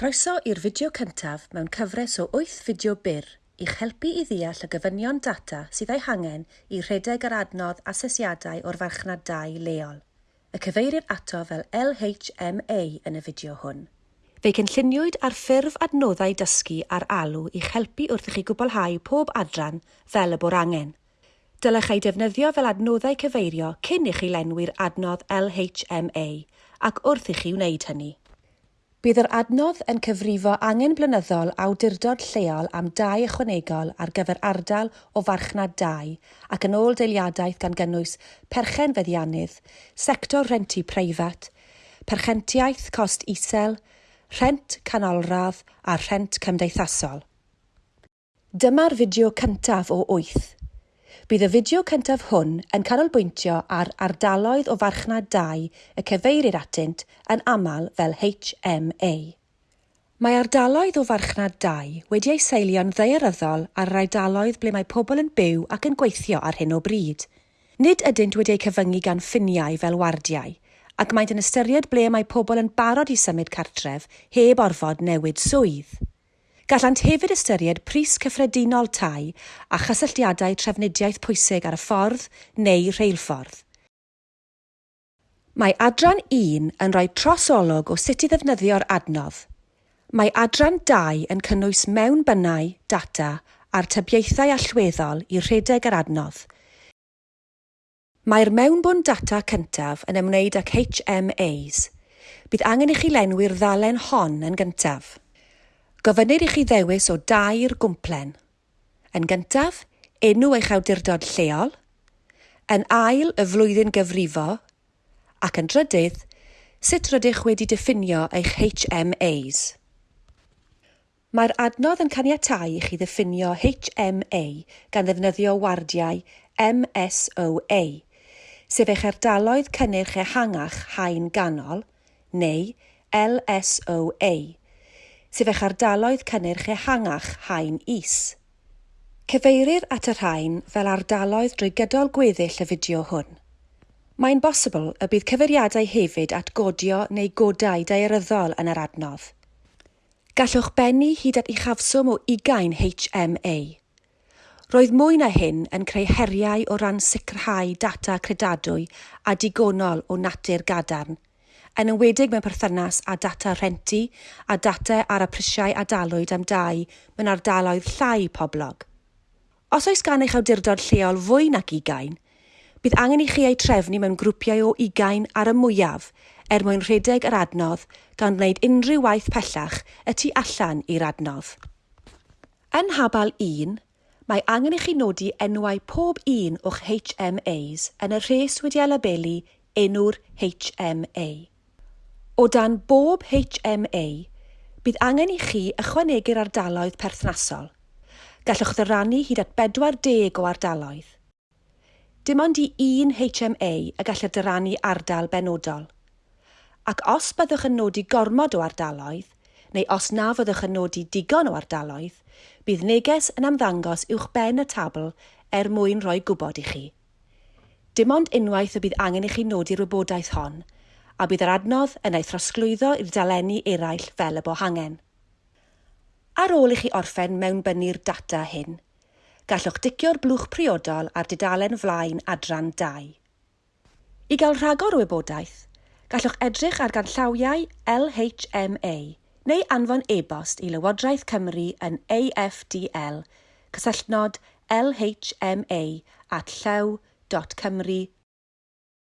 Croeso i'r fideo cyntaf mewn cyfres o 8 fideo byr i'ch helpu i ddeall y gyfynion data sydd ei hangen i rhedeg yr adnodd asesiadau o'r farchnad 2 leol. Y cyfeirir ato fel LHMA yn y fideo hwn. Fe'i cynlluniwyd ar ffurf adnoddau dysgu ar alw i'ch helpu wrth i chi gwblhau pob adran fel y bwr angen. Dylech ei defnyddio fel adnoddau cyfeirio cyn i chi lenwi'r adnodd LHMA ac wrth i chi wneud hynny. Bydd yr adnodd yn cyfrifo angen blynyddol awdurdod lleol am dai ychwanegol ar gyfer ardal o farchnad dau ac yn ôl deiliadaeth gan gynnwys perchen feddiannydd, sector rentu preifat, perchentiaeth cost isel, rhent canolradd a rhent cymdeithasol. Dyma'r fideo cyntaf o 8 Bydd y fideo cyntaf hwn yn canolbwyntio ar ardaloedd o farchnad 2 y cyfeirir atynt yn aml fel HMA. Mae ardaloedd o farchnad 2 wedi eu seilio'n ddeiryddol ar yr ardaloedd ble mae pobl yn byw ac yn gweithio ar hyn o bryd. Nid ydynt wedi eu cyfyngu gan ffiniau fel wardiau, ac maent yn ystyried ble mae pobl yn barod i symud cartref heb orfod newid swydd. Gallant hefyd ystyried pris cyffredinol tai a chysylltiadau trefnidiaeth pwysig ar y ffordd neu rheilffordd. Mae adran 1 yn rhoi trosolwg o sut i ddefnyddio'r adnodd. Mae adran 2 yn cynnwys mewn bynnau, data a'r tybiaethau allweddol i rhedeg yr adnodd. Mae'r mewnbwn data cyntaf yn ymwneud ag HMAs. Bydd angen i chi lenwi'r ddalen hon yn gyntaf gofynnir i chi ddewis o dair gwmplen. Yn gyntaf, enw eich awdurdod lleol, yn ail y flwyddyn gyfrifo, ac yn drydydd, sut rydych wedi diffinio eich HMAs. Mae'r adnodd yn caniatau i chi ddiffinio HMA gan ddefnyddio wardiau MSOA, sef eich ardaloedd cynnyrch ehangach hain ganol, neu LSOA sef eich ardaloedd cynnyrch ehangach haen is. Cyfeirir at y rhain fel ardaloedd drwy gydol gweddill y fideo hwn. Mae'n bosibl y bydd cyfeiriadau hefyd at godio neu godau daearyddol yn yr adnodd. Gallwch bennu hyd at uchafswm o 20 HMA. Roedd mwy na hyn yn creu heriau o ran sicrhau data credadwy a digonol o natur gadarn – yn enwedig mewn perthynas â data rhentu a data ar y prisiau a dalwyd am dau mewn ardaloedd llai poblog. Os oes gan eich awdurdod lleol fwy nac ugain, bydd angen i chi ei trefnu mewn grwpiau o ugain ar y mwyaf er mwyn rhedeg yr adnodd gan wneud unrhyw waith pellach y tu allan i'r adnodd. Yn habal 1, mae angen i chi nodi enwau pob un o'ch HMAs yn y rhes wedi ei labelu enw'r HMA. O dan bob HMA, bydd angen i chi ychwanegu'r ardaloedd perthnasol. Gallwch ddyrannu hyd at 40 o ardaloedd. Dim ond i un HMA y gall dyrannu ardal benodol. Ac os byddwch yn nodi gormod o ardaloedd, neu os na fyddwch yn nodi digon o ardaloedd, bydd neges yn amddangos uwch ben y tabl er mwyn rhoi gwybod i chi. Dim ond unwaith y bydd angen i chi nodi'r wybodaeth hon – a bydd yr adnodd yn ei throsglwyddo i'r dalenni eraill fel y bohangen. Ar ôl i chi orffen mewn bynnu'r data hyn, gallwch dicio'r blwch priodol ar dudalen flaen adran 2. I gael rhagor o wybodaeth, gallwch edrych ar ganllawiau LHMA neu anfon e-bost i Lywodraeth Cymru yn AFDL, cysylltnod lhma at llew.cymru.gov.uk.